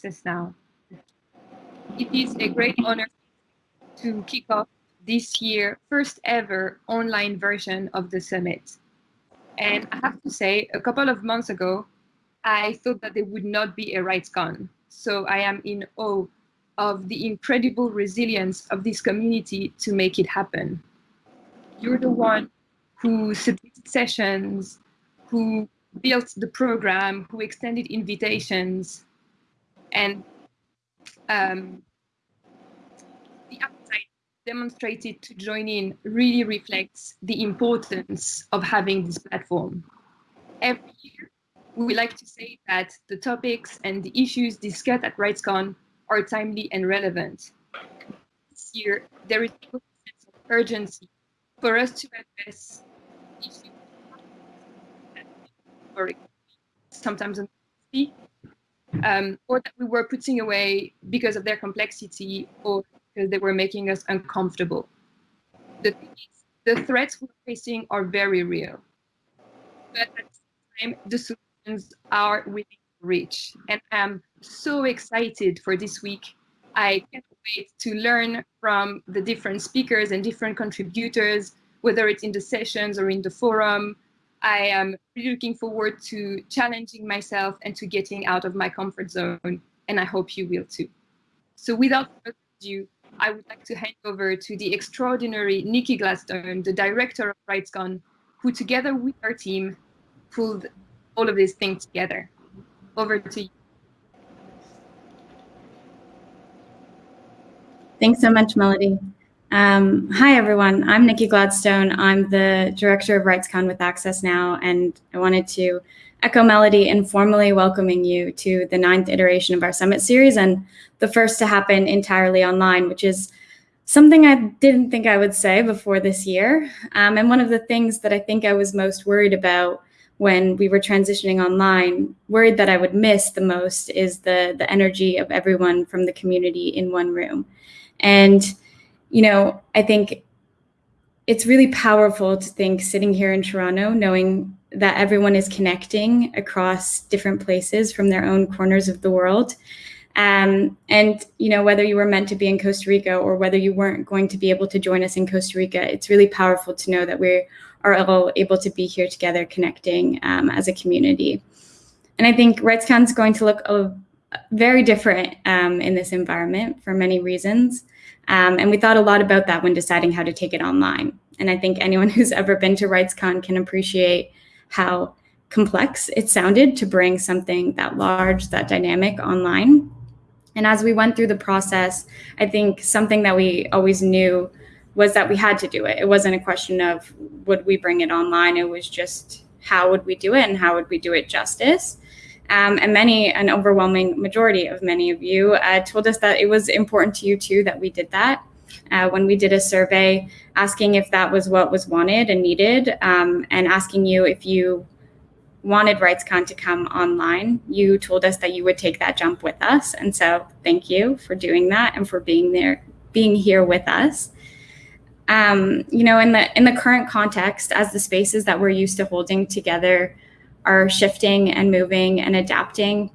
Access Now. It is a great honor to kick off this year first ever online version of the summit. And I have to say, a couple of months ago, I thought that there would not be a RightsCon. So I am in awe of the incredible resilience of this community to make it happen. You're the one who submitted sessions, who built the program, who extended invitations, and um, the appetite demonstrated to join in really reflects the importance of having this platform. Every year, we like to say that the topics and the issues discussed at RightsCon are timely and relevant. This year, there is a sense of urgency for us to address issues sometimes um, or that we were putting away because of their complexity or because they were making us uncomfortable. The, the threats we're facing are very real, but at the same time, the solutions are within reach. And I'm so excited for this week. I can't wait to learn from the different speakers and different contributors, whether it's in the sessions or in the forum. I am really looking forward to challenging myself and to getting out of my comfort zone, and I hope you will too. So without further ado, I would like to hand over to the extraordinary Nikki Gladstone, the director of RightsCon, who together with our team pulled all of these things together. Over to you. Thanks so much, Melody. Um, hi, everyone. I'm Nikki Gladstone. I'm the director of RightsCon with Access Now, and I wanted to echo Melody in formally welcoming you to the ninth iteration of our summit series and the first to happen entirely online, which is something I didn't think I would say before this year. Um, and one of the things that I think I was most worried about when we were transitioning online, worried that I would miss the most is the, the energy of everyone from the community in one room. And, you know, I think it's really powerful to think sitting here in Toronto, knowing that everyone is connecting across different places from their own corners of the world. Um, and you know whether you were meant to be in Costa Rica or whether you weren't going to be able to join us in Costa Rica, it's really powerful to know that we are all able to be here together, connecting um, as a community. And I think RightsCon is going to look very different um, in this environment for many reasons. Um, and we thought a lot about that when deciding how to take it online. And I think anyone who's ever been to RightsCon can appreciate how complex it sounded to bring something that large, that dynamic online. And as we went through the process, I think something that we always knew was that we had to do it. It wasn't a question of would we bring it online, it was just how would we do it and how would we do it justice. Um, and many, an overwhelming majority of many of you uh, told us that it was important to you too that we did that. Uh, when we did a survey asking if that was what was wanted and needed, um, and asking you if you wanted RightsCon to come online, you told us that you would take that jump with us. And so thank you for doing that and for being there, being here with us. Um, you know, in the in the current context, as the spaces that we're used to holding together are shifting and moving and adapting.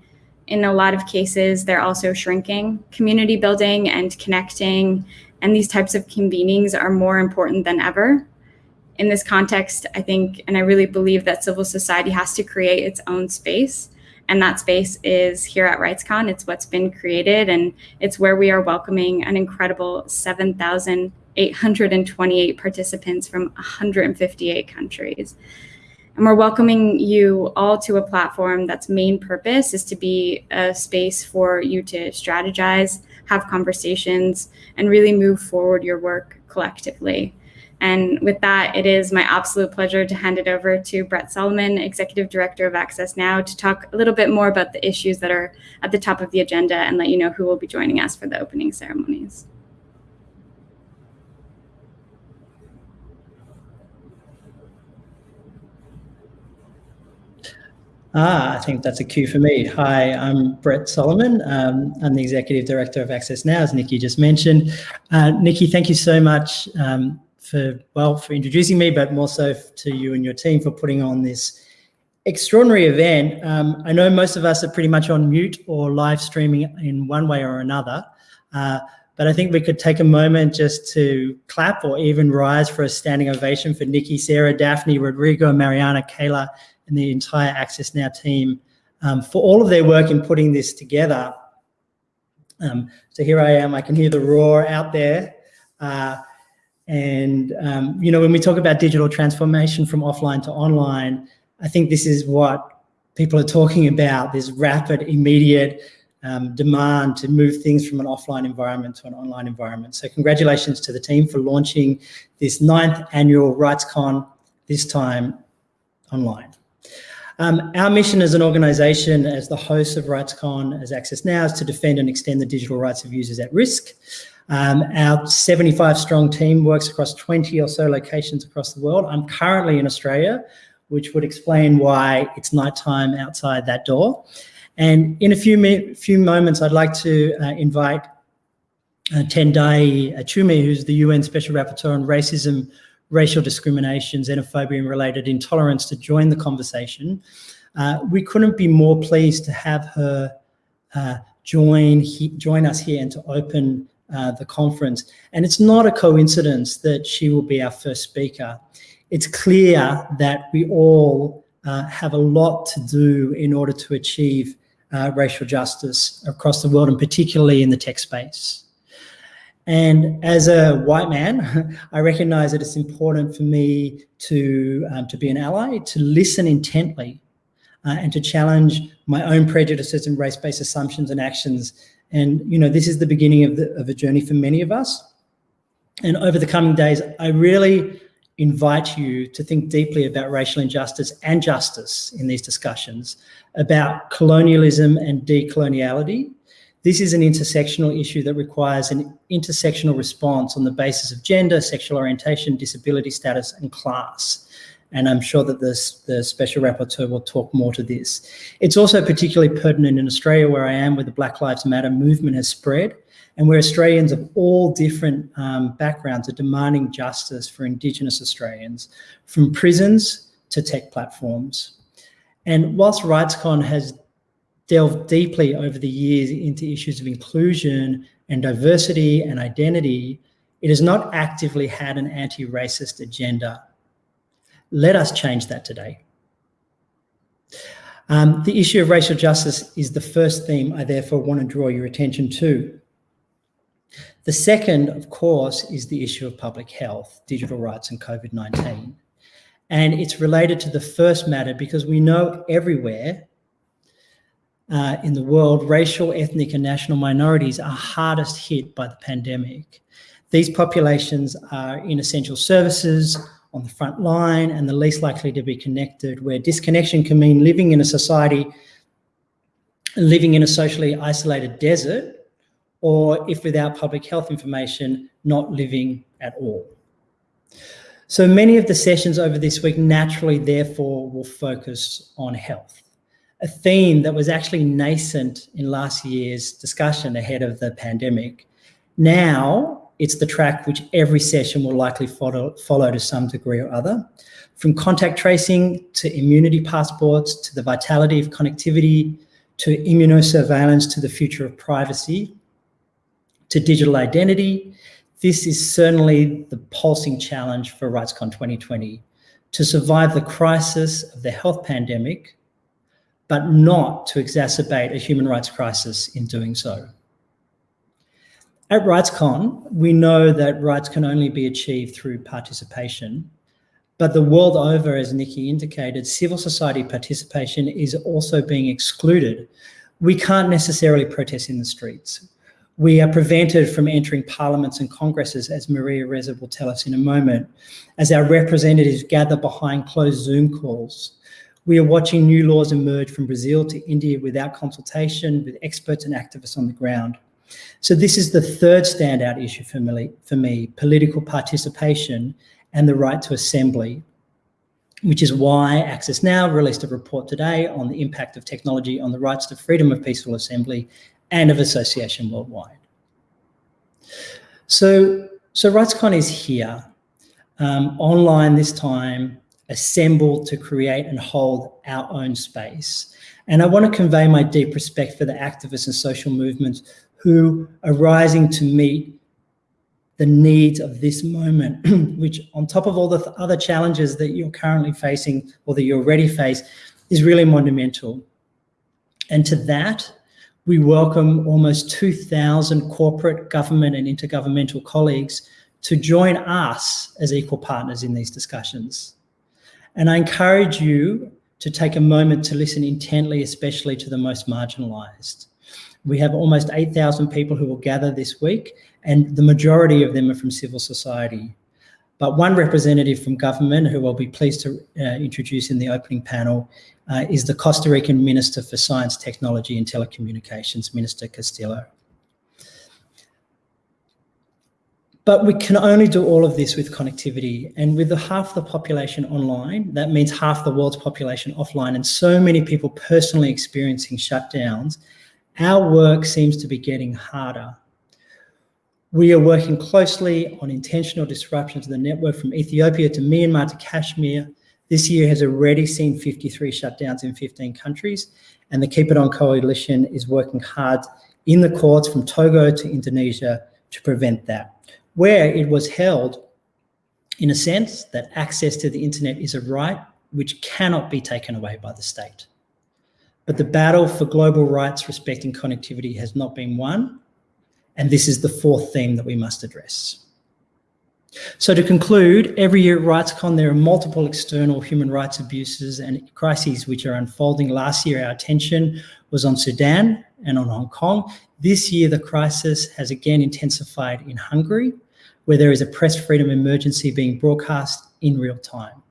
In a lot of cases, they're also shrinking. Community building and connecting and these types of convenings are more important than ever. In this context, I think, and I really believe that civil society has to create its own space. And that space is here at RightsCon. It's what's been created, and it's where we are welcoming an incredible 7,828 participants from 158 countries. And we're welcoming you all to a platform that's main purpose is to be a space for you to strategize, have conversations, and really move forward your work collectively. And with that, it is my absolute pleasure to hand it over to Brett Solomon, Executive Director of Access Now, to talk a little bit more about the issues that are at the top of the agenda and let you know who will be joining us for the opening ceremonies. Ah, I think that's a cue for me. Hi, I'm Brett Solomon. Um, I'm the Executive Director of Access Now, as Nikki just mentioned. Uh, Nikki, thank you so much um, for, well, for introducing me, but more so to you and your team for putting on this extraordinary event. Um, I know most of us are pretty much on mute or live streaming in one way or another, uh, but I think we could take a moment just to clap or even rise for a standing ovation for Nikki, Sarah, Daphne, Rodrigo, Mariana, Kayla, and the entire Access Now team um, for all of their work in putting this together. Um, so here I am, I can hear the roar out there. Uh, and, um, you know, when we talk about digital transformation from offline to online, I think this is what people are talking about, this rapid, immediate um, demand to move things from an offline environment to an online environment. So congratulations to the team for launching this ninth annual RightsCon, this time online. Um, our mission as an organisation, as the host of RightsCon, as Access Now, is to defend and extend the digital rights of users at risk. Um, our 75 strong team works across 20 or so locations across the world. I'm currently in Australia, which would explain why it's nighttime outside that door. And in a few, few moments, I'd like to uh, invite uh, Tendayi Achiume, who's the UN Special Rapporteur on Racism, Racial Discrimination, Xenophobia and Related Intolerance to join the conversation. Uh, we couldn't be more pleased to have her uh, join, he, join us here and to open uh, the conference. And it's not a coincidence that she will be our first speaker. It's clear that we all uh, have a lot to do in order to achieve uh, racial justice across the world and particularly in the tech space. And as a white man, I recognize that it's important for me to, um, to be an ally, to listen intently uh, and to challenge my own prejudices and race-based assumptions and actions. And, you know, this is the beginning of, the, of a journey for many of us. And over the coming days, I really invite you to think deeply about racial injustice and justice in these discussions, about colonialism and decoloniality. This is an intersectional issue that requires an intersectional response on the basis of gender, sexual orientation, disability status, and class. And I'm sure that this, the Special Rapporteur will talk more to this. It's also particularly pertinent in Australia, where I am, where the Black Lives Matter movement has spread and where Australians of all different um, backgrounds are demanding justice for Indigenous Australians, from prisons to tech platforms. And whilst RightsCon has delved deeply over the years into issues of inclusion and diversity and identity, it has not actively had an anti-racist agenda. Let us change that today. Um, the issue of racial justice is the first theme I therefore want to draw your attention to. The second, of course, is the issue of public health, digital rights and COVID-19. And it's related to the first matter because we know everywhere uh, in the world, racial, ethnic and national minorities are hardest hit by the pandemic. These populations are in essential services, on the front line and the least likely to be connected, where disconnection can mean living in a society, living in a socially isolated desert, or if without public health information, not living at all. So many of the sessions over this week naturally, therefore, will focus on health, a theme that was actually nascent in last year's discussion ahead of the pandemic. Now, it's the track which every session will likely follow, follow to some degree or other. From contact tracing to immunity passports, to the vitality of connectivity, to immunosurveillance, to the future of privacy, to digital identity, this is certainly the pulsing challenge for RightsCon 2020, to survive the crisis of the health pandemic, but not to exacerbate a human rights crisis in doing so. At RightsCon, we know that rights can only be achieved through participation, but the world over, as Nikki indicated, civil society participation is also being excluded. We can't necessarily protest in the streets. We are prevented from entering parliaments and congresses, as Maria Ressa will tell us in a moment, as our representatives gather behind closed Zoom calls. We are watching new laws emerge from Brazil to India without consultation with experts and activists on the ground. So this is the third standout issue for me, for me political participation and the right to assembly, which is why Access Now released a report today on the impact of technology on the rights to freedom of peaceful assembly and of association worldwide. So, so RightsCon is here, um, online this time, assemble to create and hold our own space. And I want to convey my deep respect for the activists and social movements who are rising to meet the needs of this moment, which on top of all the other challenges that you're currently facing or that you already face, is really monumental. And to that, we welcome almost 2,000 corporate, government and intergovernmental colleagues to join us as equal partners in these discussions. And I encourage you to take a moment to listen intently, especially to the most marginalized. We have almost 8,000 people who will gather this week, and the majority of them are from civil society. But one representative from government, who I'll be pleased to uh, introduce in the opening panel, uh, is the Costa Rican Minister for Science, Technology and Telecommunications, Minister Castillo. But we can only do all of this with connectivity. And with the half the population online, that means half the world's population offline, and so many people personally experiencing shutdowns, our work seems to be getting harder. We are working closely on intentional disruptions of the network from Ethiopia to Myanmar to Kashmir. This year has already seen 53 shutdowns in 15 countries, and the Keep It On Coalition is working hard in the courts from Togo to Indonesia to prevent that where it was held in a sense that access to the internet is a right which cannot be taken away by the state. But the battle for global rights respecting connectivity has not been won, and this is the fourth theme that we must address. So to conclude, every year at RightsCon, there are multiple external human rights abuses and crises which are unfolding. Last year, our attention was on Sudan and on Hong Kong. This year, the crisis has again intensified in Hungary where there is a press freedom emergency being broadcast in real time.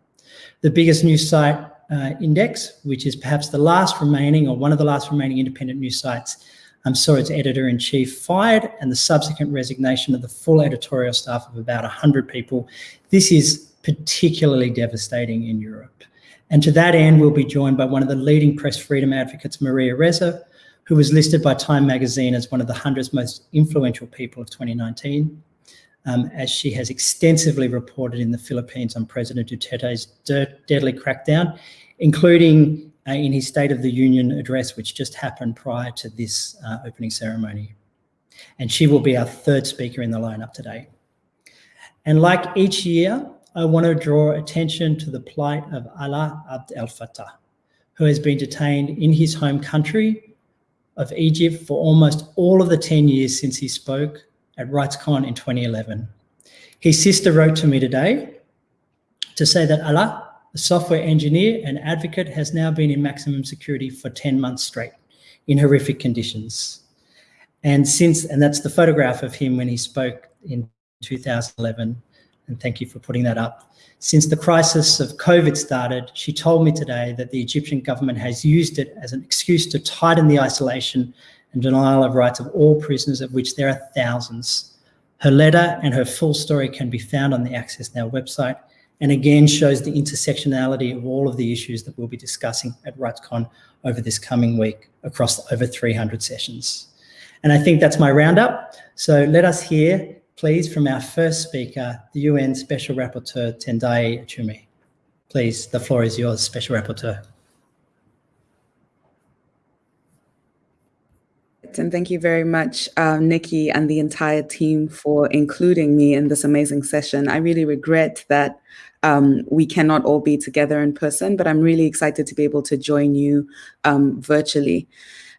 The biggest news site uh, Index, which is perhaps the last remaining or one of the last remaining independent news sites, um, saw its editor-in-chief fired and the subsequent resignation of the full editorial staff of about 100 people. This is particularly devastating in Europe. And to that end, we'll be joined by one of the leading press freedom advocates, Maria Ressa, who was listed by Time magazine as one of the 100 most influential people of 2019 um, as she has extensively reported in the Philippines on President Duterte's deadly crackdown, including uh, in his State of the Union address, which just happened prior to this uh, opening ceremony. And she will be our third speaker in the lineup today. And like each year, I want to draw attention to the plight of Alaa Abd el Fattah, who has been detained in his home country of Egypt for almost all of the 10 years since he spoke at RightsCon in 2011. His sister wrote to me today to say that Alaa, a software engineer and advocate, has now been in maximum security for 10 months straight in horrific conditions. And since, and that's the photograph of him when he spoke in 2011, and thank you for putting that up. Since the crisis of COVID started, she told me today that the Egyptian government has used it as an excuse to tighten the isolation and denial of rights of all prisoners, of which there are thousands. Her letter and her full story can be found on the Access Now website and again shows the intersectionality of all of the issues that we'll be discussing at RightsCon over this coming week across over 300 sessions. And I think that's my roundup. So let us hear, please, from our first speaker, the UN Special Rapporteur Tendayi Achiume. Please, the floor is yours, Special Rapporteur. And thank you very much, uh, Nikki and the entire team for including me in this amazing session. I really regret that um, we cannot all be together in person, but I'm really excited to be able to join you um, virtually.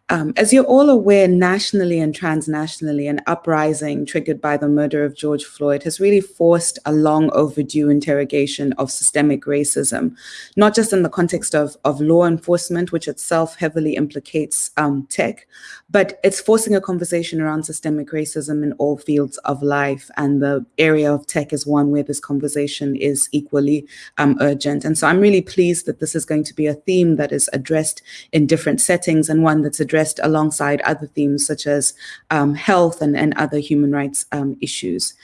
Um, as you're all aware, nationally and transnationally, an uprising triggered by the murder of George Floyd has really forced a long overdue interrogation of systemic racism, not just in the context of, of law enforcement, which itself heavily implicates um, tech, but it's forcing a conversation around systemic racism in all fields of life. And the area of tech is one where this conversation is equally um, urgent. And so I'm really pleased that this is going to be a theme that is addressed in different settings and one that's addressed addressed alongside other themes such as um, health and, and other human rights um, issues.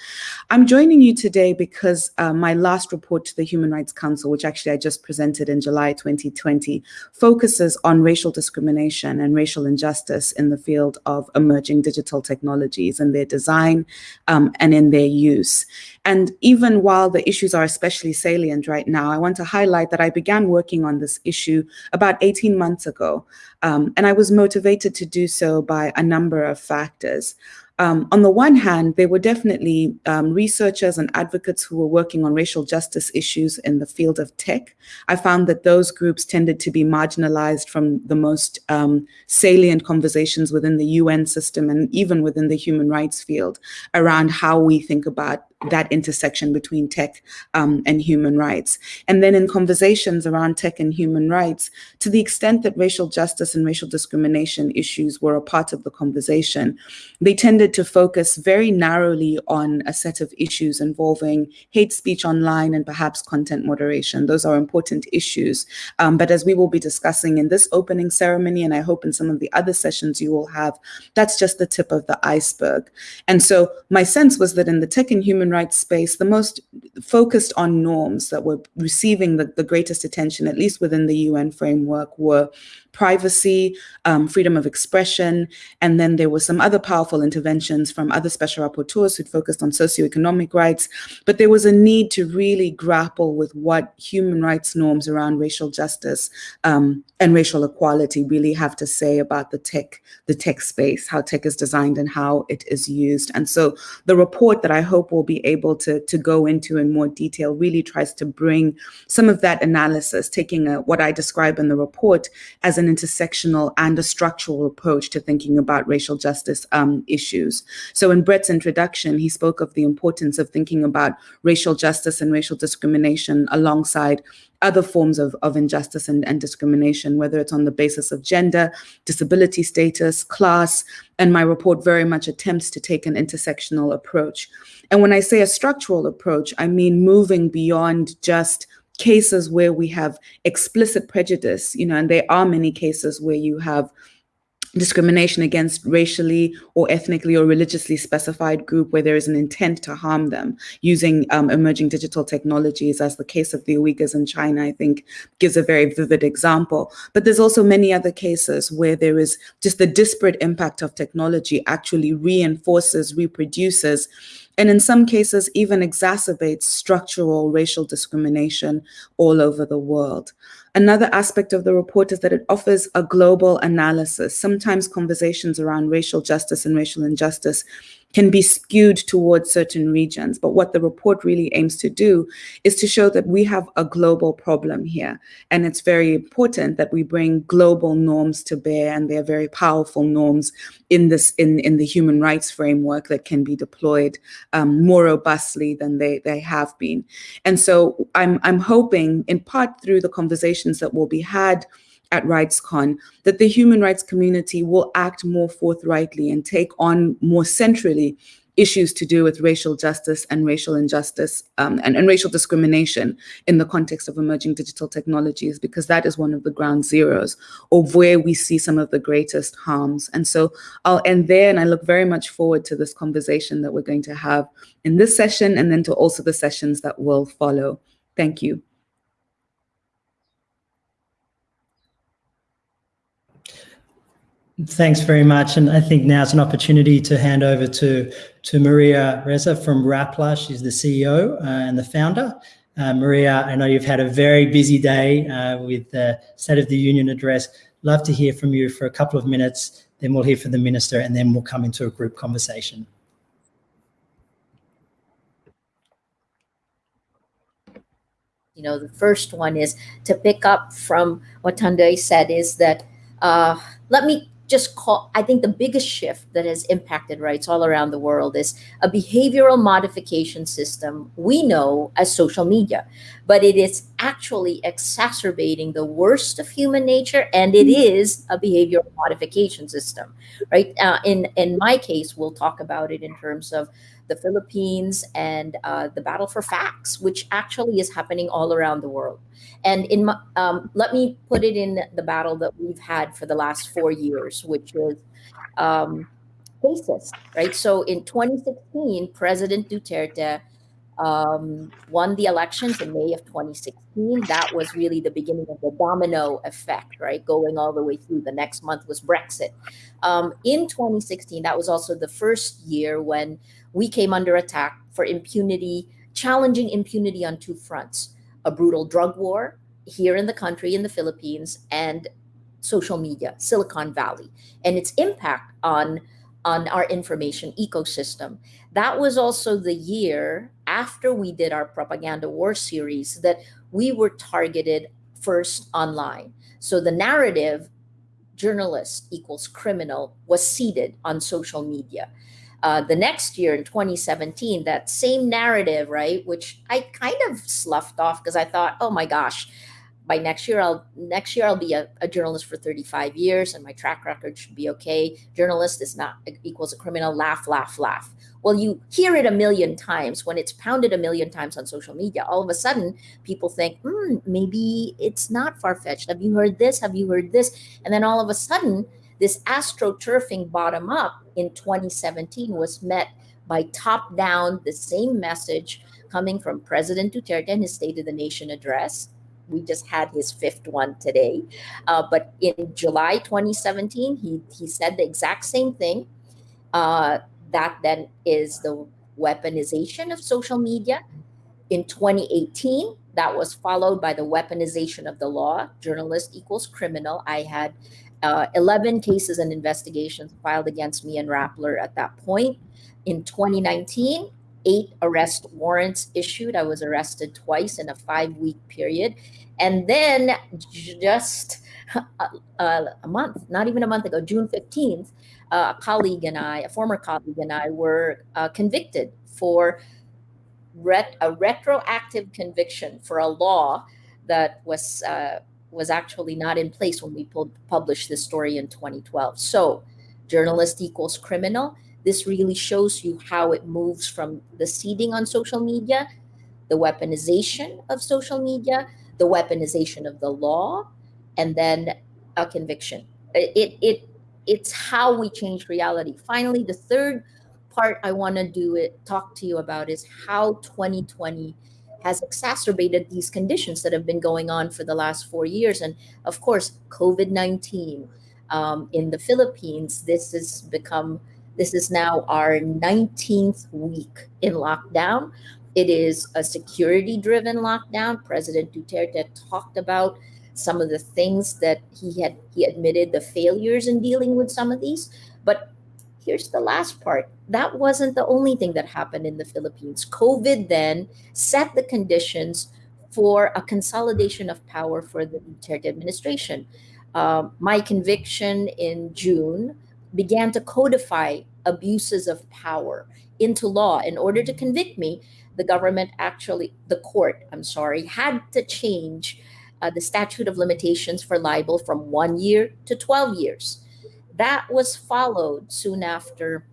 I'm joining you today because uh, my last report to the Human Rights Council, which actually I just presented in July 2020, focuses on racial discrimination and racial injustice in the field of emerging digital technologies and their design um, and in their use. And even while the issues are especially salient right now, I want to highlight that I began working on this issue about 18 months ago. Um, and I was motivated to do so by a number of factors. Um, on the one hand, there were definitely um, researchers and advocates who were working on racial justice issues in the field of tech. I found that those groups tended to be marginalized from the most um, salient conversations within the UN system and even within the human rights field around how we think about that intersection between tech um, and human rights. And then in conversations around tech and human rights, to the extent that racial justice and racial discrimination issues were a part of the conversation, they tended to focus very narrowly on a set of issues involving hate speech online and perhaps content moderation. Those are important issues. Um, but as we will be discussing in this opening ceremony, and I hope in some of the other sessions you will have, that's just the tip of the iceberg. And so my sense was that in the tech and human rights space, the most focused on norms that were receiving the, the greatest attention, at least within the UN framework, were privacy, um, freedom of expression, and then there were some other powerful interventions from other special rapporteurs who focused on socioeconomic rights. But there was a need to really grapple with what human rights norms around racial justice um, and racial equality really have to say about the tech, the tech space, how tech is designed and how it is used. And so the report that I hope we'll be able to, to go into in more detail really tries to bring some of that analysis, taking a, what I describe in the report as an intersectional and a structural approach to thinking about racial justice um, issues. So in Brett's introduction, he spoke of the importance of thinking about racial justice and racial discrimination alongside other forms of, of injustice and, and discrimination, whether it's on the basis of gender, disability status, class, and my report very much attempts to take an intersectional approach. And when I say a structural approach, I mean moving beyond just cases where we have explicit prejudice, you know, and there are many cases where you have discrimination against racially or ethnically or religiously specified group where there is an intent to harm them using um, emerging digital technologies as the case of the Uyghurs in China, I think gives a very vivid example. But there's also many other cases where there is just the disparate impact of technology actually reinforces, reproduces and in some cases even exacerbates structural racial discrimination all over the world. Another aspect of the report is that it offers a global analysis. Sometimes conversations around racial justice and racial injustice can be skewed towards certain regions. But what the report really aims to do is to show that we have a global problem here. And it's very important that we bring global norms to bear, and they're very powerful norms in this in, in the human rights framework that can be deployed um, more robustly than they, they have been. And so I'm I'm hoping in part through the conversations that will be had at RightsCon that the human rights community will act more forthrightly and take on more centrally issues to do with racial justice and racial injustice um, and, and racial discrimination in the context of emerging digital technologies, because that is one of the ground zeros of where we see some of the greatest harms. And so I'll end there, and I look very much forward to this conversation that we're going to have in this session and then to also the sessions that will follow. Thank you. Thanks very much. And I think now it's an opportunity to hand over to, to Maria Ressa from Rappler. She's the CEO uh, and the founder. Uh, Maria, I know you've had a very busy day uh, with the State of the Union address. Love to hear from you for a couple of minutes, then we'll hear from the minister, and then we'll come into a group conversation. You know, the first one is to pick up from what Tunde said is that uh, let me just call i think the biggest shift that has impacted rights all around the world is a behavioral modification system we know as social media but it is actually exacerbating the worst of human nature and it is a behavioral modification system right? Uh, in in my case we'll talk about it in terms of the Philippines and uh, the battle for facts, which actually is happening all around the world. And in my, um, let me put it in the battle that we've had for the last four years, which is um, racist, right? So in 2016, President Duterte um, won the elections in May of 2016. That was really the beginning of the domino effect, right? Going all the way through. The next month was Brexit. Um, in 2016, that was also the first year when we came under attack for impunity, challenging impunity on two fronts a brutal drug war here in the country, in the Philippines, and social media, Silicon Valley, and its impact on on our information ecosystem. That was also the year after we did our propaganda war series that we were targeted first online. So the narrative journalist equals criminal was seeded on social media. Uh, the next year in 2017, that same narrative, right, which I kind of sloughed off because I thought, oh my gosh, by next year i'll next year i'll be a, a, journalist for 35 years and my track record should be okay. Journalist is not equals a criminal. Laugh laugh laugh. Well you hear it a million times. When it's pounded a million times on social media all of a sudden people think hmm, maybe it's not far-fetched. Have you heard this? Have you heard this? And then all of a sudden this astroturfing bottom up in 2017 was met by top down the same message coming from president duterte in his state of the nation address we just had his fifth one today. Uh, but in July 2017, he, he said the exact same thing. Uh, that then is the weaponization of social media. In 2018, that was followed by the weaponization of the law. Journalist equals criminal. I had uh, 11 cases and investigations filed against me and Rappler at that point. In 2019, eight arrest warrants issued. I was arrested twice in a five week period. And then just a, a, month, not even a month ago, June 15th, uh, a colleague and I, a former colleague and I, were uh, convicted for ret- a retroactive conviction for a law that was uh, was actually not in place when we pulled, published this story in 2012. So, journalist equals criminal this really shows you how it moves from the seeding on social media, the weaponization of social media, the weaponization of the law, and then a conviction. It it it's how we change reality. Finally, the third part I want to do it talk to you about is how 2020 has exacerbated these conditions that have been going on for the last four years. And of course, COVID 19 um, in the Philippines, this has become this is now our 19th week in lockdown. It is a security driven lockdown. President Duterte talked about some of the things that he had he admitted the failures in dealing with some of these. But here's the last part. That wasn't the only thing that happened in the Philippines. COVID then set the conditions for a consolidation of power for the Duterte administration. Uh, my conviction in June began to codify abuses of power into law. In order to convict me, the government actually, the court, I'm sorry, had to change uh, the statute of limitations for libel from one year to 12 years. That was followed soon after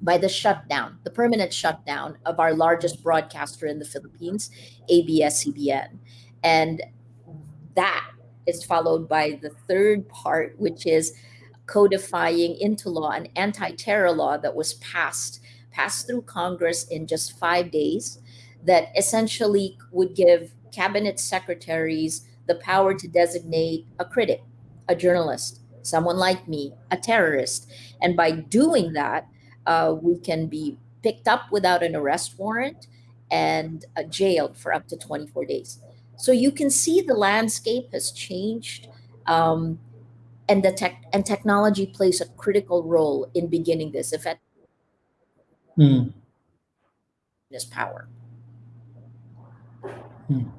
by the shutdown, the permanent shutdown of our largest broadcaster in the Philippines, ABS-CBN. And that is followed by the third part, which is codifying into law an anti-terror law that was passed passed through Congress in just five days that essentially would give cabinet secretaries the power to designate a critic, a journalist, someone like me, a terrorist. And by doing that, uh, we can be picked up without an arrest warrant and uh, jailed for up to 24 days. So you can see the landscape has changed. Um, and the tech and technology plays a critical role in beginning this effect mm. this power mm.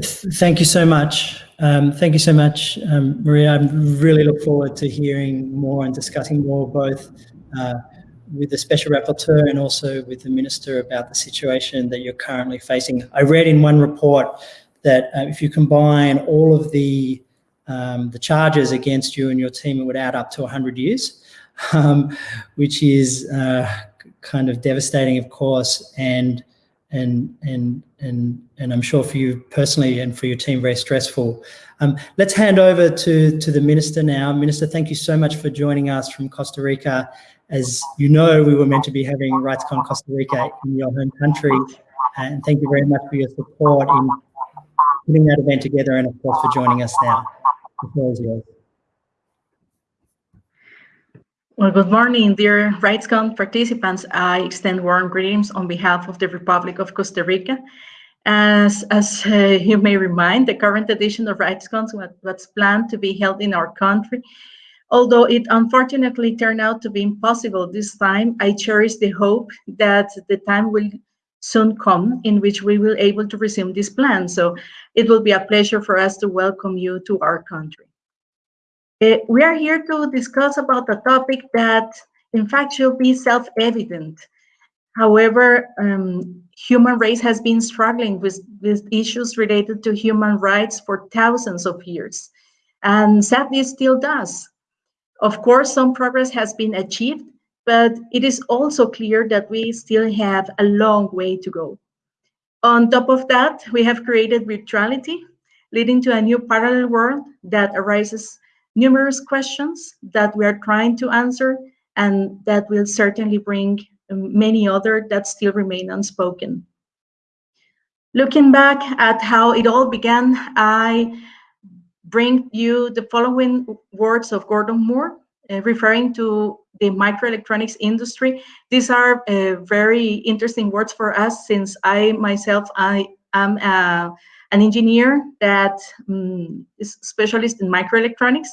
thank you so much um, thank you so much um, maria i really look forward to hearing more and discussing more both uh, with the special rapporteur and also with the minister about the situation that you're currently facing. I read in one report that uh, if you combine all of the um, the charges against you and your team, it would add up to 100 years. um, which is uh, kind of devastating, of course, and and and and and I'm sure for you personally and for your team, very stressful. Um, let's hand over to to the minister now. Minister, thank you so much for joining us from Costa Rica. As you know, we were meant to be having RightsCon Costa Rica in your home country, and thank you very much for your support in putting that event together, and of course for joining us now. The floor is yours. Well, good morning, dear RightsCon participants. I extend warm greetings on behalf of the Republic of Costa Rica. As, as uh, you may remind, the current edition of RightsCon was planned to be held in our country. Although it unfortunately turned out to be impossible this time, I cherish the hope that the time will soon come in which we will able to resume this plan. So it will be a pleasure for us to welcome you to our country. Uh, we are here to discuss about a topic that in fact should be self-evident. However, um, human race has been struggling with, with issues related to human rights for thousands of years, and sadly still does. Of course, some progress has been achieved, but it is also clear that we still have a long way to go. On top of that, we have created virtuality, leading to a new parallel world that arises numerous questions that we are trying to answer and that will certainly bring many other that still remain unspoken. Looking back at how it all began, I bring you the following words of Gordon Moore, uh, referring to the microelectronics industry. These are uh, very interesting words for us since I myself, I am a an engineer that um, is specialist in microelectronics.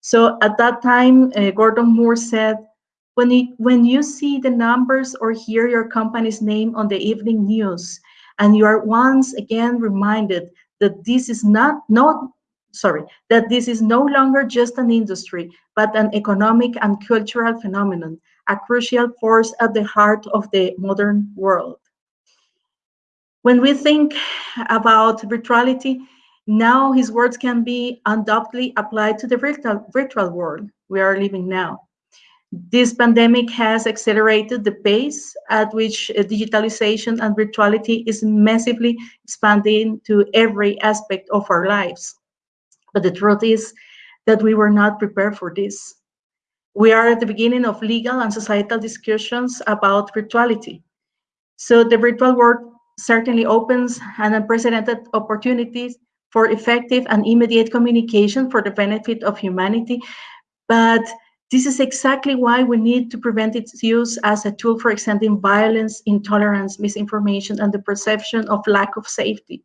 So at that time, uh, Gordon Moore said, when you, when you see the numbers or hear your company's name on the evening news, and you are once again reminded that this is not, not sorry, that this is no longer just an industry, but an economic and cultural phenomenon, a crucial force at the heart of the modern world. When we think about virtuality, now his words can be undoubtedly applied to the virtual, virtual world we are living now. This pandemic has accelerated the pace at which uh, digitalization and virtuality is massively expanding to every aspect of our lives. But the truth is that we were not prepared for this. We are at the beginning of legal and societal discussions about virtuality. So the virtual world certainly opens an unprecedented opportunities for effective and immediate communication for the benefit of humanity. But this is exactly why we need to prevent its use as a tool for extending violence, intolerance, misinformation, and the perception of lack of safety.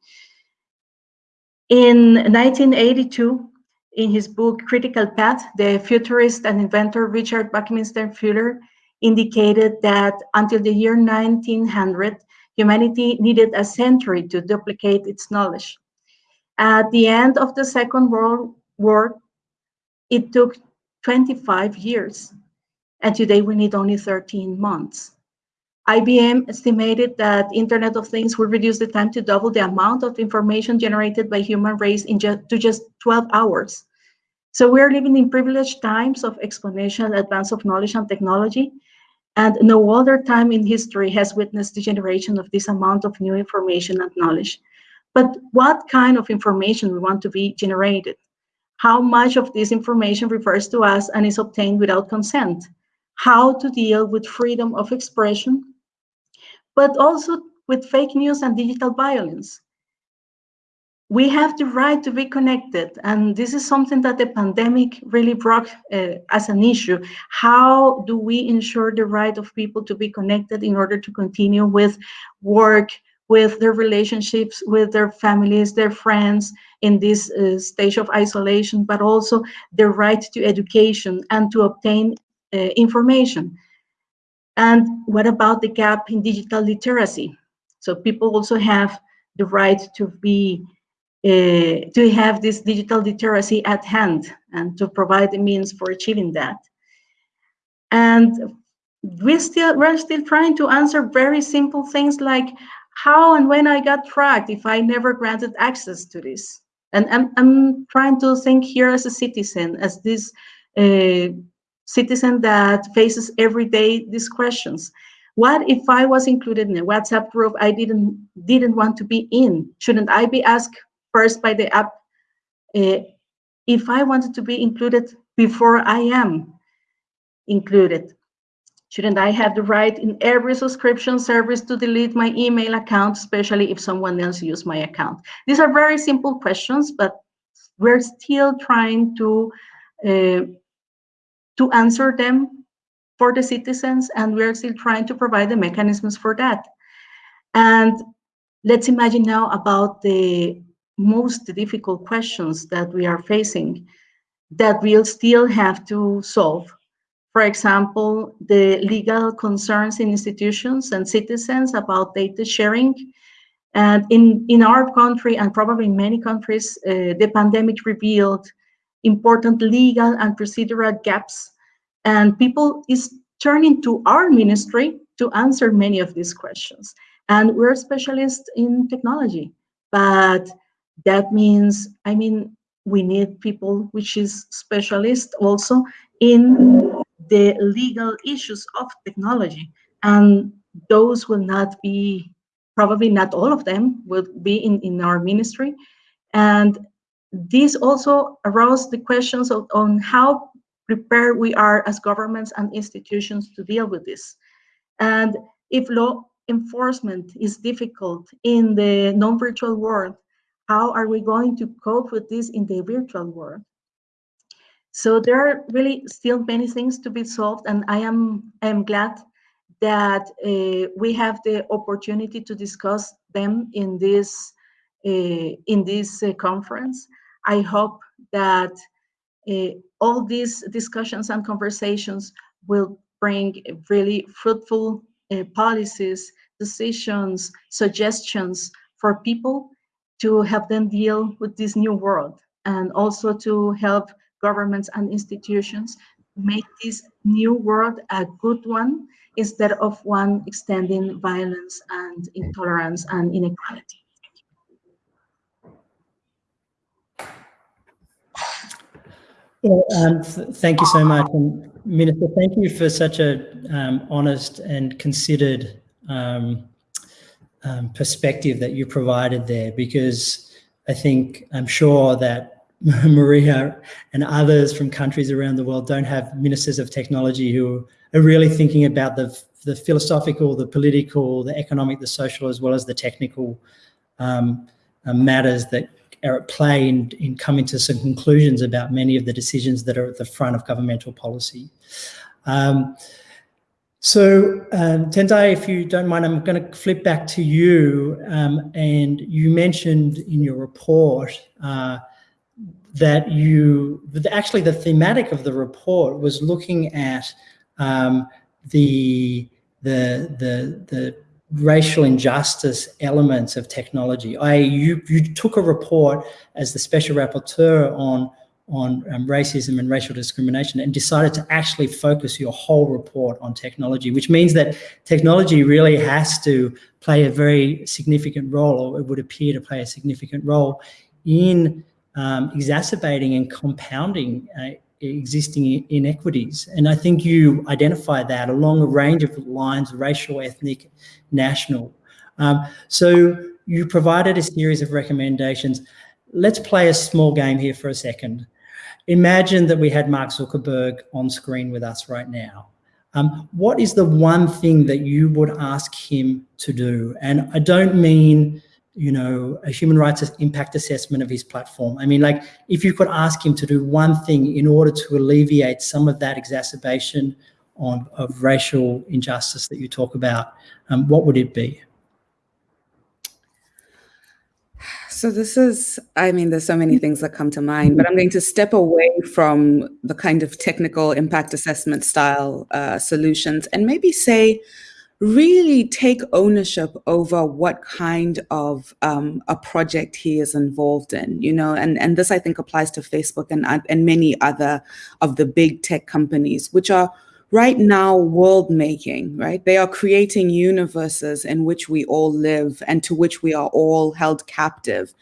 In 1982, in his book Critical Path, the futurist and inventor Richard Buckminster Fuller indicated that until the year 1900, humanity needed a century to duplicate its knowledge. At the end of the Second World War, it took 25 years, and today we need only 13 months. IBM estimated that Internet of Things will reduce the time to double the amount of information generated by human race in just, to just 12 hours. So we're living in privileged times of exponential advance of knowledge and technology, and no other time in history has witnessed the generation of this amount of new information and knowledge. But what kind of information we want to be generated? How much of this information refers to us and is obtained without consent? How to deal with freedom of expression, but also with fake news and digital violence we have the right to be connected and this is something that the pandemic really brought uh, as an issue. How do we ensure the right of people to be connected in order to continue with work with their relationships with their families their friends in this uh, stage of isolation but also the right to education and to obtain uh, information? And what about the gap in digital literacy? So people also have the right to be to have this digital literacy at hand and to provide the means for achieving that. And we still, we're still trying to answer very simple things like how and when I got tracked if I never granted access to this. And I'm, I'm trying to think here as a citizen, as this uh, citizen that faces every day these questions. What if I was included in a WhatsApp group I didn't didn't want to be in? Shouldn't I be asked first by the app uh, if I wanted to be included before I am included? Shouldn't I have the right in every subscription service to delete my email account, especially if someone else used my account? These are very simple questions, but we're still trying to uh, to answer them for the citizens, and we're still trying to provide the mechanisms for that. And let's imagine now about the most difficult questions that we are facing that we'll still have to solve. For example, the legal concerns in institutions and citizens about data sharing. And in, in our country, and probably in many countries, uh, the pandemic revealed important legal and procedural gaps and people is turning to our ministry to answer many of these questions. And we're specialists in technology, but that means, I mean, we need people which is specialist also in the legal issues of technology. And those will not be, probably not all of them will be in, in our ministry. And this also arose the questions of, on how prepared we are as governments and institutions to deal with this. And if law enforcement is difficult in the non-virtual world, how are we going to cope with this in the virtual world? So there are really still many things to be solved, and I am I am glad that uh, we have the opportunity to discuss them in this uh, in this uh, conference. I hope that uh, all these discussions and conversations will bring really fruitful uh, policies, decisions, suggestions for people to help them deal with this new world and also to help governments and institutions make this new world a good one instead of one extending violence and intolerance and inequality. Well, um, th thank you so much. And Minister, thank you for such a um, honest and considered um, um, perspective that you provided there, because I think I'm sure that Maria and others from countries around the world don't have ministers of technology who are really thinking about the, the philosophical, the political, the economic, the social, as well as the technical um, uh, matters that are at play in, in coming to some conclusions about many of the decisions that are at the front of governmental policy. Um, so um, Tendayi, if you don't mind, I'm going to flip back to you. Um, and you mentioned in your report uh, that you, actually the thematic of the report was looking at um, the, the, the, the racial injustice elements of technology. I, you, you took a report as the special rapporteur on, on um, racism and racial discrimination and decided to actually focus your whole report on technology, which means that technology really has to play a very significant role, or it would appear to play a significant role in um, exacerbating and compounding uh, existing inequities. And I think you identify that along a range of lines, racial, ethnic, national. Um, so you provided a series of recommendations. Let's play a small game here for a second. Imagine that we had Mark Zuckerberg on screen with us right now. Um, what is the one thing that you would ask him to do? And I don't mean you know, a human rights impact assessment of his platform. I mean, like, if you could ask him to do one thing in order to alleviate some of that exacerbation on, of racial injustice that you talk about, um, what would it be? So this is, I mean, there's so many things that come to mind, but I'm going to step away from the kind of technical impact assessment style uh, solutions and maybe say, really take ownership over what kind of um, a project he is involved in, you know, and, and this I think applies to Facebook and, and many other of the big tech companies, which are right now world making, right? They are creating universes in which we all live and to which we are all held captive.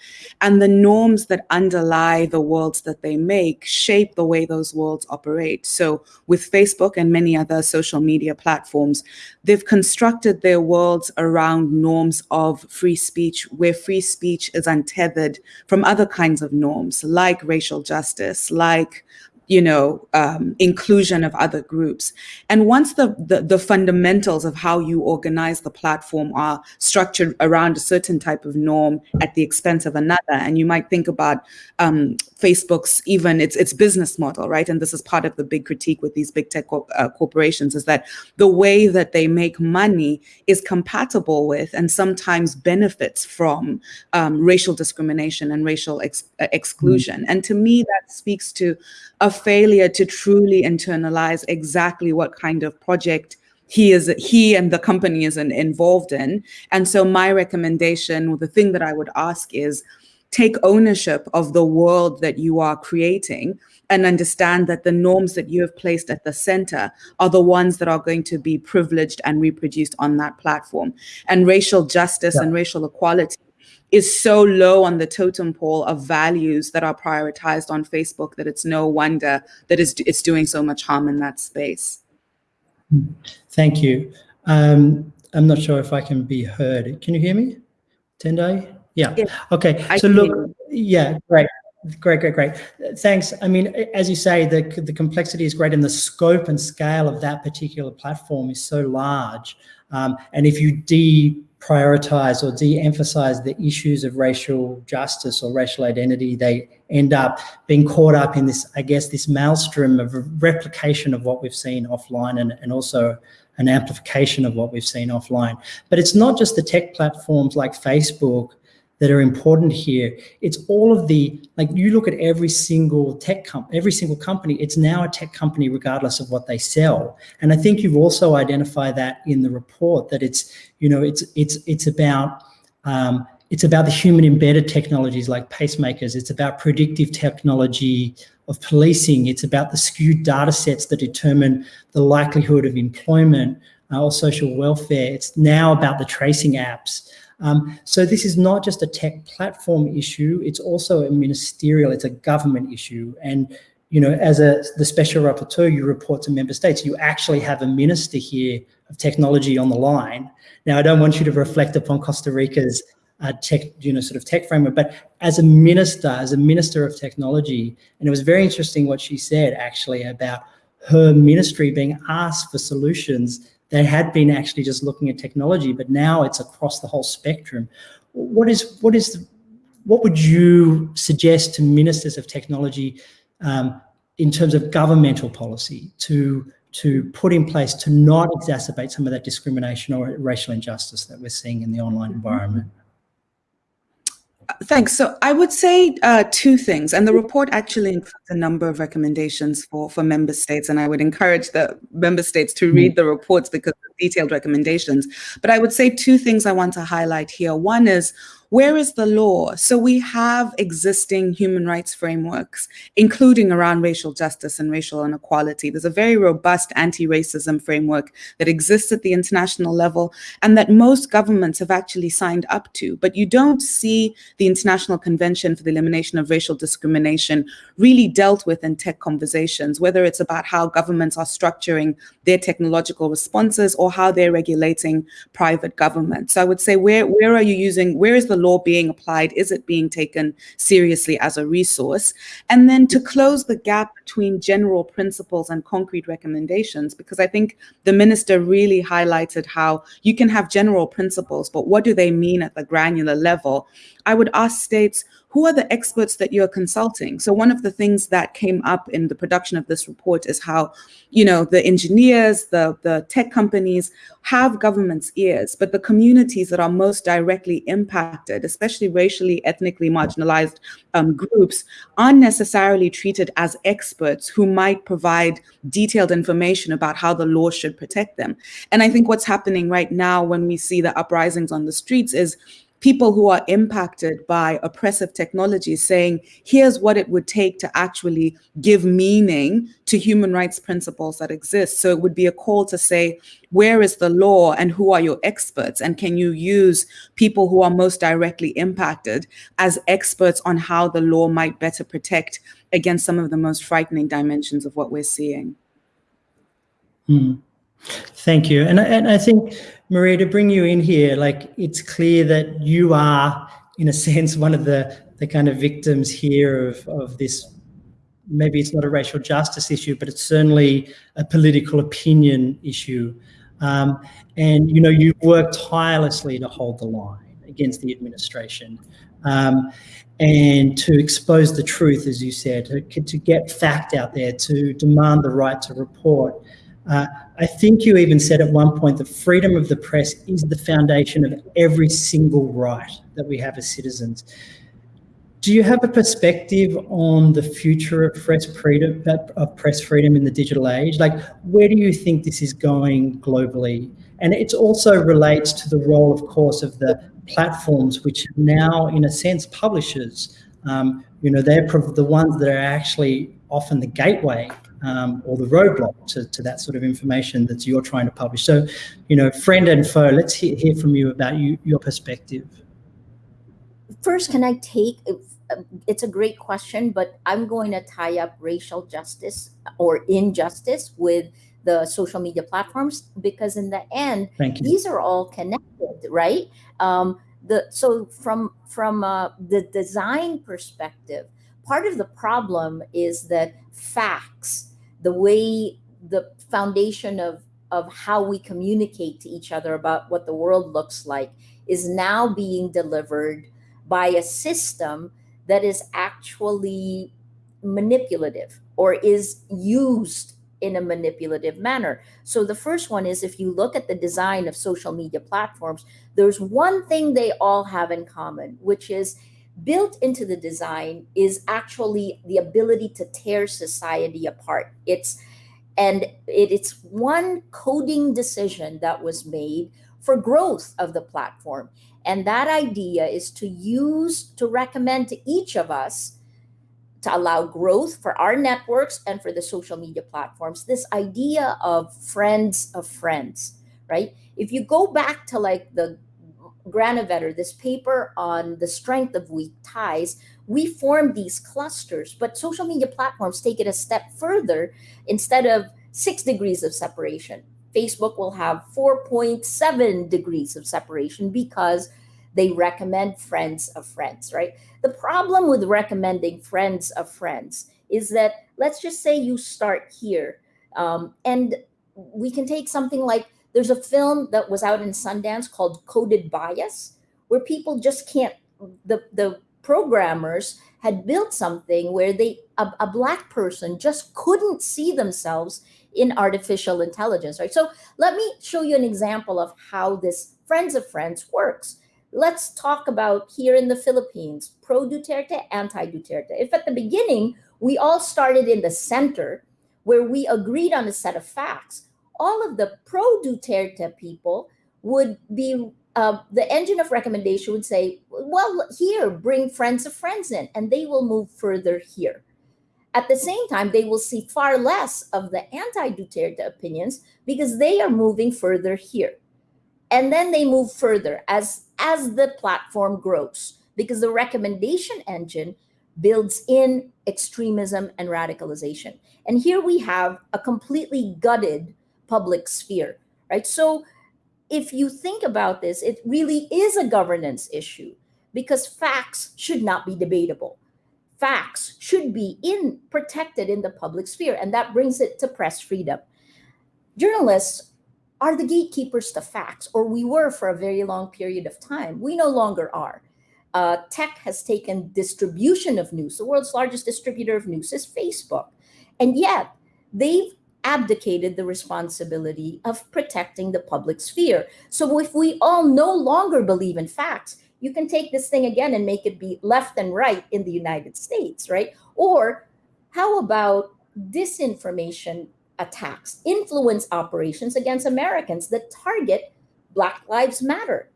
And the norms that underlie the worlds that they make shape the way those worlds operate. So with Facebook and many other social media platforms, they've constructed their worlds around norms of free speech, where free speech is untethered from other kinds of norms like racial justice, like you know, um, inclusion of other groups. And once the, the, the fundamentals of how you organize the platform are structured around a certain type of norm at the expense of another, and you might think about um, Facebook's even its its business model, right? And this is part of the big critique with these big tech uh, corporations is that the way that they make money is compatible with and sometimes benefits from um, racial discrimination and racial ex uh, exclusion. Mm. And to me, that speaks to a failure to truly internalize exactly what kind of project he is he and the company is involved in and so my recommendation the thing that i would ask is take ownership of the world that you are creating and understand that the norms that you have placed at the center are the ones that are going to be privileged and reproduced on that platform and racial justice yeah. and racial equality is so low on the totem pole of values that are prioritized on Facebook that it's no wonder that it's, it's doing so much harm in that space. Thank you. Um, I'm not sure if I can be heard. Can you hear me, Tendayi? Yeah. yeah. Okay. I so look, yeah, great. Great, great, great. Thanks. I mean, as you say, the, the complexity is great and the scope and scale of that particular platform is so large. Um, and if you de prioritize or de-emphasize the issues of racial justice or racial identity, they end up being caught up in this, I guess, this maelstrom of replication of what we've seen offline and, and also an amplification of what we've seen offline. But it's not just the tech platforms like Facebook that are important here. It's all of the, like you look at every single tech company, every single company, it's now a tech company regardless of what they sell. And I think you've also identified that in the report that it's, you know, it's, it's, it's about, um, it's about the human embedded technologies like pacemakers. It's about predictive technology of policing. It's about the skewed data sets that determine the likelihood of employment uh, or social welfare. It's now about the tracing apps. Um, so this is not just a tech platform issue, it's also a ministerial, it's a government issue. And you know, as a the special rapporteur, you report to member states. You actually have a minister here of technology on the line. Now, I don't want you to reflect upon Costa Rica's uh, tech, you know, sort of tech framework, but as a minister, as a minister of technology, and it was very interesting what she said actually about her ministry being asked for solutions they had been actually just looking at technology, but now it's across the whole spectrum. What is what is what would you suggest to ministers of technology um, in terms of governmental policy to to put in place to not exacerbate some of that discrimination or racial injustice that we're seeing in the online environment? Thanks. So I would say uh, two things, and the report actually includes a number of recommendations for, for member states, and I would encourage the member states to read mm. the reports because of detailed recommendations. But I would say two things I want to highlight here. One is where is the law? So we have existing human rights frameworks, including around racial justice and racial inequality. There's a very robust anti-racism framework that exists at the international level and that most governments have actually signed up to. But you don't see the International Convention for the Elimination of Racial Discrimination really dealt with in tech conversations, whether it's about how governments are structuring their technological responses or how they're regulating private government. So I would say, where, where are you using, where is the law being applied? Is it being taken seriously as a resource? And then to close the gap between general principles and concrete recommendations, because I think the minister really highlighted how you can have general principles, but what do they mean at the granular level? I would ask states, who are the experts that you're consulting? So one of the things that came up in the production of this report is how, you know, the engineers, the, the tech companies have government's ears, but the communities that are most directly impacted, especially racially, ethnically marginalized um, groups, aren't necessarily treated as experts who might provide detailed information about how the law should protect them. And I think what's happening right now when we see the uprisings on the streets is people who are impacted by oppressive technology saying, here's what it would take to actually give meaning to human rights principles that exist. So it would be a call to say, where is the law and who are your experts? And can you use people who are most directly impacted as experts on how the law might better protect against some of the most frightening dimensions of what we're seeing? Hmm. Thank you. And, and I think, Maria, to bring you in here, like it's clear that you are, in a sense, one of the, the kind of victims here of, of this, maybe it's not a racial justice issue, but it's certainly a political opinion issue. Um, and, you know, you've worked tirelessly to hold the line against the administration. Um, and to expose the truth, as you said, to, to get fact out there, to demand the right to report. Uh, I think you even said at one point that freedom of the press is the foundation of every single right that we have as citizens. Do you have a perspective on the future of press freedom, of press freedom in the digital age? Like, where do you think this is going globally? And it also relates to the role, of course, of the platforms, which now, in a sense, publishers. Um, you know, they're the ones that are actually often the gateway um, or the roadblock to, to that sort of information that you're trying to publish. So, you know, friend and foe, let's hear, hear from you about you, your perspective. First, can I take, it's a great question, but I'm going to tie up racial justice or injustice with the social media platforms because in the end, these are all connected, right? Um, the so from from uh, the design perspective, part of the problem is that facts the way the foundation of of how we communicate to each other about what the world looks like is now being delivered by a system that is actually manipulative or is used in a manipulative manner. So the first one is if you look at the design of social media platforms, there's one thing they all have in common, which is built into the design is actually the ability to tear society apart. It's and it, it's one coding decision that was made for growth of the platform. And that idea is to use to recommend to each of us to allow growth for our networks and for the social media platforms this idea of friends of friends right if you go back to like the Granovetter, this paper on the strength of weak ties, we form these clusters, but social media platforms take it a step further. Instead of six degrees of separation, Facebook will have 4.7 degrees of separation because they recommend friends of friends, right? The problem with recommending friends of friends is that let's just say you start here um, and we can take something like there's a film that was out in Sundance called Coded Bias, where people just can't, the, the programmers had built something where they, a, a black person just couldn't see themselves in artificial intelligence, right? So let me show you an example of how this Friends of Friends works. Let's talk about here in the Philippines, pro Duterte, anti Duterte. If at the beginning we all started in the center where we agreed on a set of facts, all of the pro Duterte people would be uh, the engine of recommendation would say, well, here, bring friends of friends in, and they will move further here. At the same time, they will see far less of the anti Duterte opinions because they are moving further here. And then they move further as, as the platform grows because the recommendation engine builds in extremism and radicalization. And here we have a completely gutted public sphere, right? So if you think about this, it really is a governance issue because facts should not be debatable. Facts should be in protected in the public sphere, and that brings it to press freedom. Journalists are the gatekeepers to facts, or we were for a very long period of time. We no longer are. Uh, tech has taken distribution of news. The world's largest distributor of news is Facebook. And yet, they've abdicated the responsibility of protecting the public sphere. So if we all no longer believe in facts, you can take this thing again and make it be left and right in the United States, right? Or how about disinformation attacks, influence operations against Americans that target Black Lives Matter?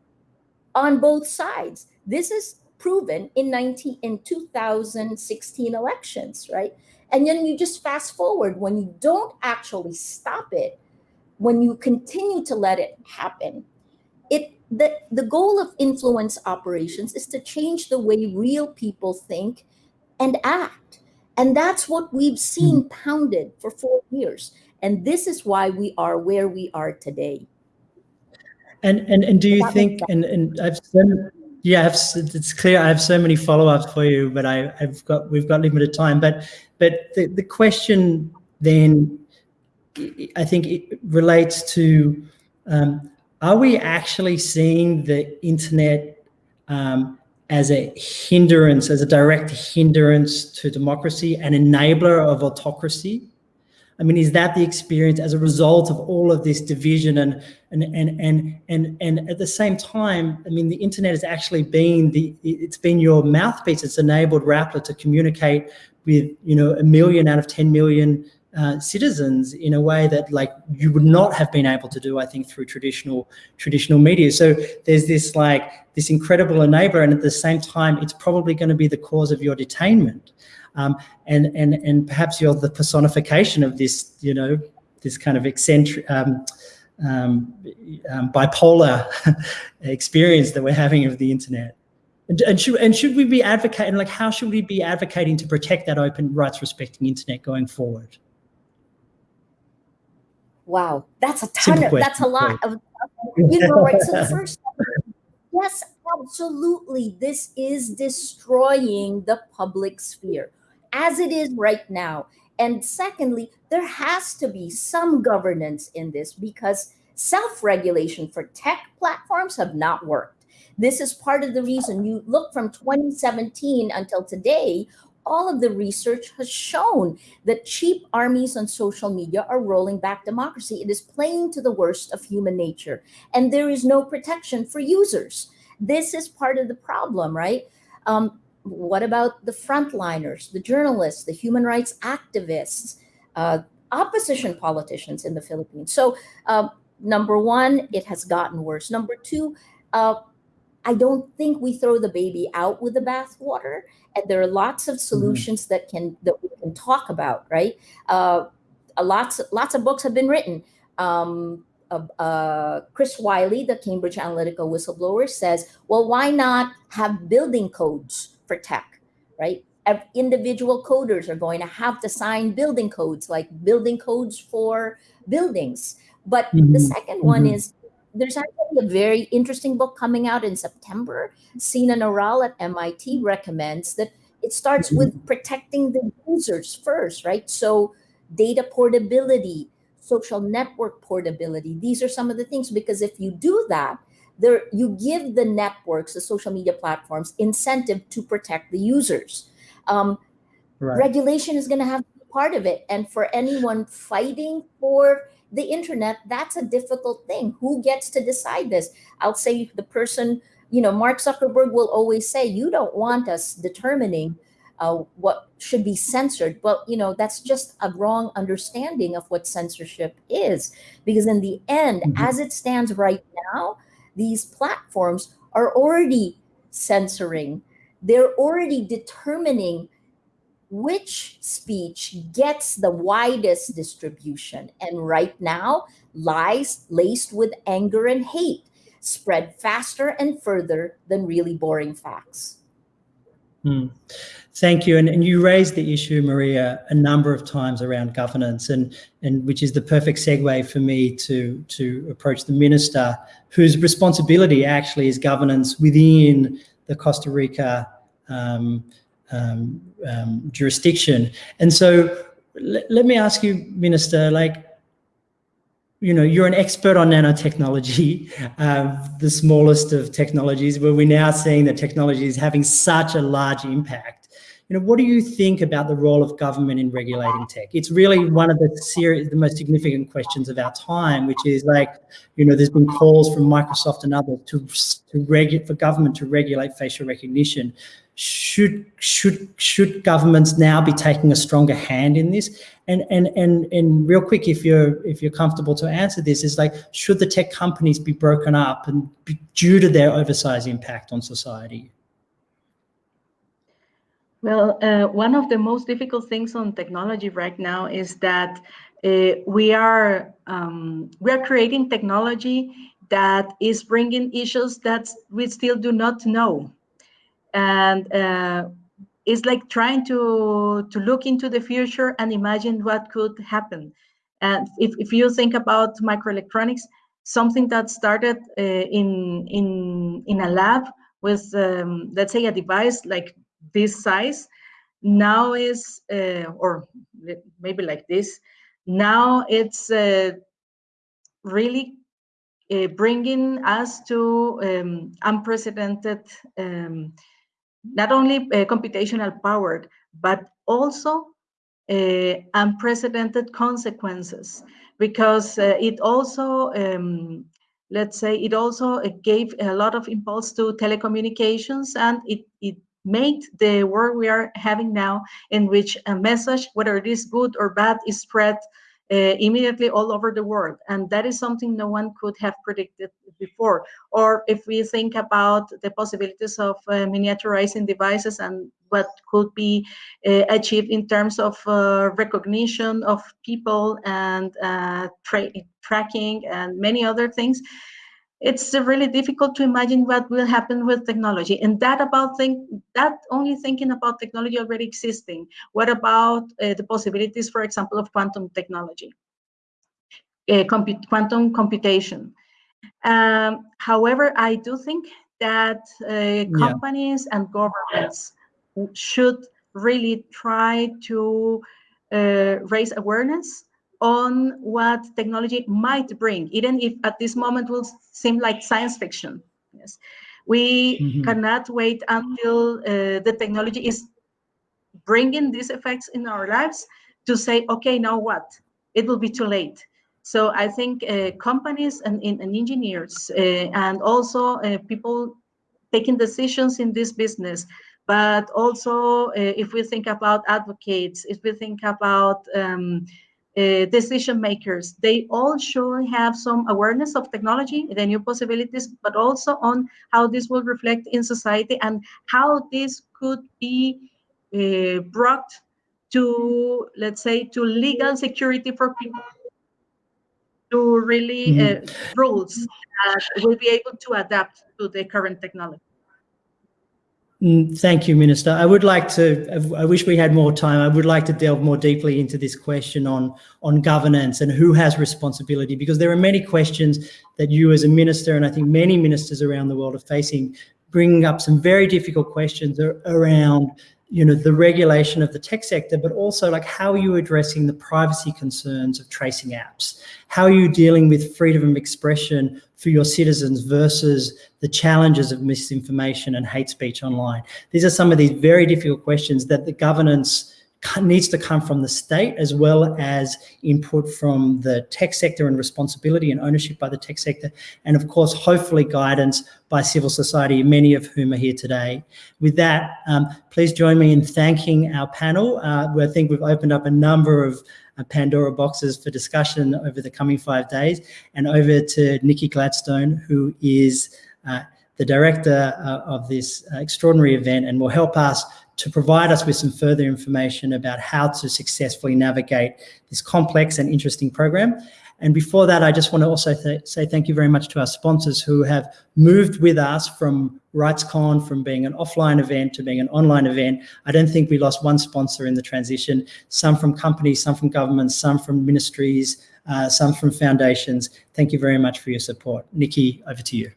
on both sides. This is proven in 19 in 2016 elections, right? And then you just fast forward when you don't actually stop it, when you continue to let it happen, it the, the goal of influence operations is to change the way real people think and act. And that's what we've seen Hmm. pounded for four years. And this is why we are where we are today. And and and do you think? And and I've so, yeah, it's clear. I have so many follow-ups for you, but I, I've got we've got limited time. But but the the question then, I think it relates to: um, Are we actually seeing the internet um, as a hindrance, as a direct hindrance to democracy, an enabler of autocracy? I mean, is that the experience as a result of all of this division and and and and and and at the same time, I mean, the internet has actually been the it's been your mouthpiece. It's enabled Rappler to communicate with you know a million out of ten million uh, citizens in a way that like you would not have been able to do, I think, through traditional traditional media. So there's this like this incredible enabler, and at the same time, it's probably going to be the cause of your detainment. Um, and and and perhaps you're the personification of this, you know, this kind of eccentric, um, um, um, bipolar experience that we're having of the internet. And, and should and should we be advocating like how should we be advocating to protect that open rights respecting internet going forward? Wow, that's a ton Simple of that's a lot of you know right. So the first yes, absolutely. This is destroying the public sphere as it is right now. And secondly, there has to be some governance in this because self-regulation for tech platforms have not worked. This is part of the reason you look from 2017 until today, all of the research has shown that cheap armies on social media are rolling back democracy. It is playing to the worst of human nature, and there is no protection for users. This is part of the problem, right? Um, what about the frontliners, the journalists, the human rights activists, uh, opposition politicians in the Philippines? So, uh, number one, it has gotten worse. Number two, uh, I don't think we throw the baby out with the bathwater, and there are lots of solutions that can that we can talk about. Right? Uh, lots lots of books have been written. Um, uh, uh, Chris Wylie, the Cambridge Analytica whistleblower, says, "Well, why not have building codes for tech? Right? Individual coders are going to have to sign building codes, like building codes for buildings." But the Mhm, second one mhm. is there's actually a very interesting book coming out in September. Sinan Aral at MIT recommends that it starts with protecting the users first, right? So data portability, social network portability. These are some of the things because if you do that, there you give the networks, the social media platforms, incentive to protect the users. Um, Right. regulation is going to have part of it and for anyone fighting for the internet that's a difficult thing who gets to decide this i'll say the person you know mark zuckerberg will always say you don't want us determining uh, what should be censored but you know that's just a wrong understanding of what censorship is because in the end Mhm. as it stands right now these platforms are already censoring they're already determining which speech gets the widest distribution. And right now, lies laced with anger and hate spread faster and further than really boring facts. Hmm. Thank you. And, and you raised the issue, Maria, a number of times around governance, and, and which is the perfect segue for me to, to approach the minister, whose responsibility actually is governance within the Costa Rica um, um, um, jurisdiction. And so let, me ask you, Minister, like, you know, you're an expert on nanotechnology, uh, the smallest of technologies, where we're now seeing that technology is having such a large impact. You know, what do you think about the role of government in regulating tech? It's really one of the serious, the most significant questions of our time, which is like, you know, there's been calls from Microsoft and others to to regulate for government to regulate facial recognition. should should should governments now be taking a stronger hand in this? And and and and real quick, if you're if you're comfortable to answer this, is like should the tech companies be broken up and be, due to their oversized impact on society? Well, uh, one of the most difficult things on technology right now is that uh, we are um, we are creating technology that is bringing issues that we still do not know. And uh, it's like trying to to look into the future and imagine what could happen. And if, if you think about microelectronics something that started uh, in in in a lab with um, let's say a device like this size. Now is uh, or maybe like this. Now it's uh, really uh, bringing us to um, unprecedented um, not only uh, computational power, but also uh, unprecedented consequences. Because uh, it also, um, let's say, it also gave a lot of impulse to telecommunications and it, it made the world we are having now in which a message, whether it is good or bad, is spread uh, immediately all over the world. And that is something no one could have predicted before. Or if we think about the possibilities of uh, miniaturizing devices and what could be uh, achieved in terms of uh, recognition of people and uh, tra tracking and many other things, it's really difficult to imagine what will happen with technology. And that about think that only thinking about technology already existing. What about uh, the possibilities for example of quantum technology? Uh, comput quantum computation. Um, however i do think that uh, companies yeah. and governments should really try to uh, raise awareness on what technology might bring, even if at this moment will seem like science fiction. Yes, we mm -hmm. cannot wait until uh, the technology is bringing these effects in our lives to say, okay, now what? It will be too late. So I think uh, companies and, and engineers uh, and also uh, people taking decisions in this business but also uh, if we think about advocates, if we think about um, uh, decision makers. They all should have some awareness of technology, the new possibilities, but also on how this will reflect in society and how this could be uh, brought to, let's say, to legal security for people, to really mm -hmm. rules that will be able to adapt to the current technology. Mm, thank you, Minister. I would like to, I wish we had more time. I would like to delve more deeply into this question on, on governance and who has responsibility, because there are many questions that you as a minister, and I think many ministers around the world are facing, bringing up some very difficult questions around you know, the regulation of the tech sector, but also like how are you addressing the privacy concerns of tracing apps? How are you dealing with freedom of expression for your citizens versus the challenges of misinformation and hate speech online? These are some of these very difficult questions that the governance needs to come from the state as well as input from the tech sector and responsibility and ownership by the tech sector. And of course, hopefully guidance by civil society, many of whom are here today. With that, um, please join me in thanking our panel. Uh, I think we've opened up a number of uh, Pandora boxes for discussion over the coming five days and over to Nikki Gladstone, who is uh, the director uh, of this uh, extraordinary event and will help us to provide us with some further information about how to successfully navigate this complex and interesting program. And before that, I just want to also th say thank you very much to our sponsors who have moved with us from RightsCon, from being an offline event to being an online event. I don't think we lost one sponsor in the transition, some from companies, some from governments, some from ministries, uh, some from foundations. Thank you very much for your support. Nikki, over to you.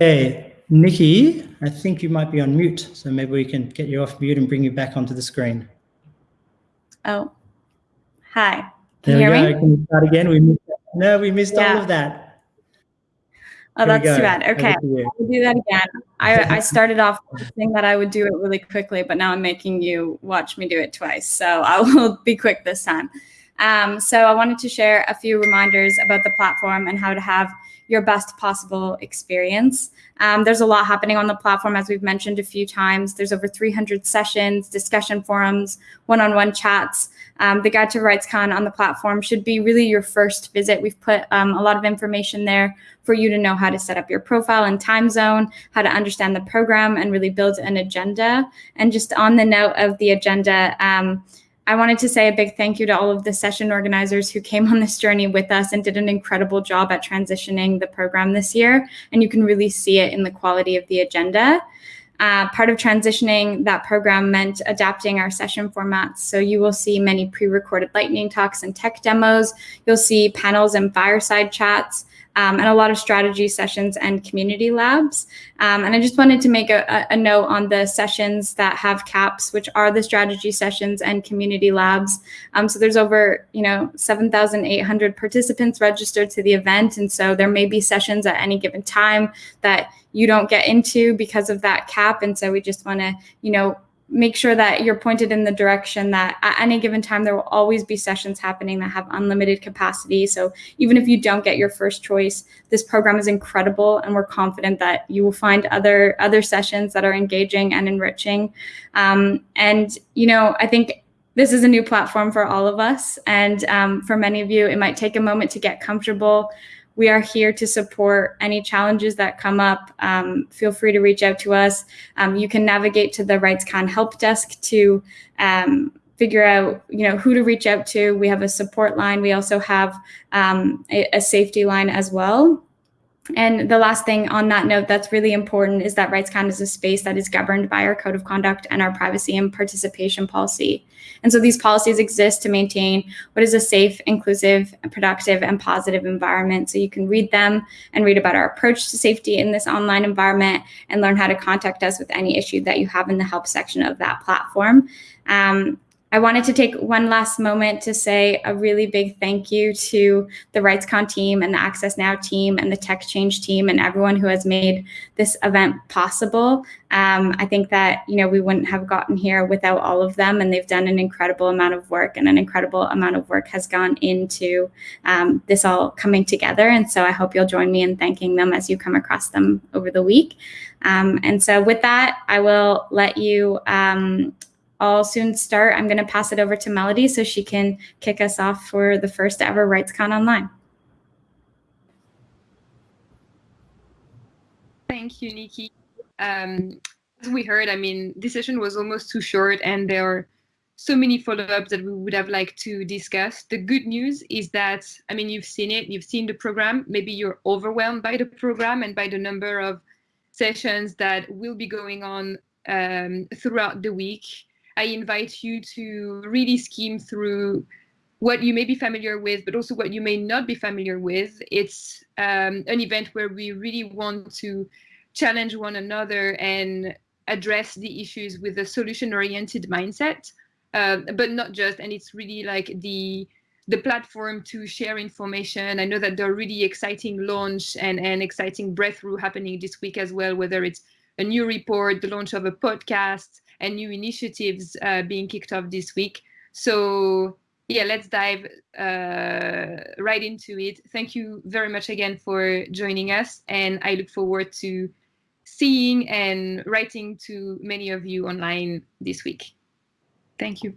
Hey, Nikki, I think you might be on mute, so maybe we can get you off mute and bring you back onto the screen. Oh, hi. There Can you we hear go. me? Can you start again? We missed, no, we missed all of that. Oh, Here that's too bad. Okay, I'll do that again. I, I started off saying that I would do it really quickly, but now I'm making you watch me do it twice. So I will be quick this time. Um, so I wanted to share a few reminders about the platform and how to have your best possible experience. Um, there's a lot happening on the platform, as we've mentioned a few times. There's over 300 sessions, discussion forums, one-on-one chats. Um, the Guide to RightsCon on the platform should be really your first visit. We've put um, a lot of information there for you to know how to set up your profile and time zone, how to understand the program, and really build an agenda. And just on the note of the agenda, um, I wanted to say a big thank you to all of the session organizers who came on this journey with us and did an incredible job at transitioning the program this year. And you can really see it in the quality of the agenda. Uh, part of transitioning that program meant adapting our session formats. So you will see many pre-recorded lightning talks and tech demos. You'll see panels and fireside chats. Um, and a lot of strategy sessions and community labs. Um, and I just wanted to make a, a, note on the sessions that have caps, which are the strategy sessions and community labs. Um, so there's over, you know, 7,800 participants registered to the event. And so there may be sessions at any given time that you don't get into because of that cap. And so we just want to, you know, make sure that you're pointed in the direction that at any given time there will always be sessions happening that have unlimited capacity. So even if you don't get your first choice this program is incredible and we're confident that you will find other other sessions that are engaging and enriching. Um, and you know i think this is a new platform for all of us. And um, for many of you it might take a moment to get comfortable we are here to support any challenges that come up. Um, feel free to reach out to us. Um, you can navigate to the RightsCon help desk to um, figure out, you know, who to reach out to. We have a support line. We also have um, a, a safety line as well. And the last thing on that note that's really important is that RightsCon is a space that is governed by our code of conduct and our privacy and participation policy. And so these policies exist to maintain what is a safe, inclusive, productive, and positive environment. So you can read them and read about our approach to safety in this online environment and learn how to contact us with any issue that you have in the help section of that platform. Um, I wanted to take one last moment to say a really big thank you to the RightsCon team and the Access Now team and the Tech Change team and everyone who has made this event possible. Um, I think that you know we wouldn't have gotten here without all of them, and they've done an incredible amount of work, and an incredible amount of work has gone into um, this all coming together. And so I hope you'll join me in thanking them as you come across them over the week. Um, and so with that, I will let you. I'll soon start. I'm going to pass it over to Melody so she can kick us off for the first ever RightsCon Online. Thank you, Nikki. Um, as we heard, I mean, this session was almost too short and there are so many follow-ups that we would have liked to discuss. The good news is that, I mean, you've seen it, you've seen the program, maybe you're overwhelmed by the program and by the number of sessions that will be going on um, throughout the week. I invite you to really skim through what you may be familiar with, but also what you may not be familiar with. It's um, an event where we really want to challenge one another and address the issues with a solution-oriented mindset, uh, but not just. And it's really like the the platform to share information. I know that there are really exciting launch and, and exciting breakthrough happening this week as well, whether it's a new report, the launch of a podcast, and new initiatives uh, being kicked off this week. So yeah, let's dive uh, right into it. Thank you very much again for joining us, and I look forward to seeing and writing to many of you online this week. Thank you.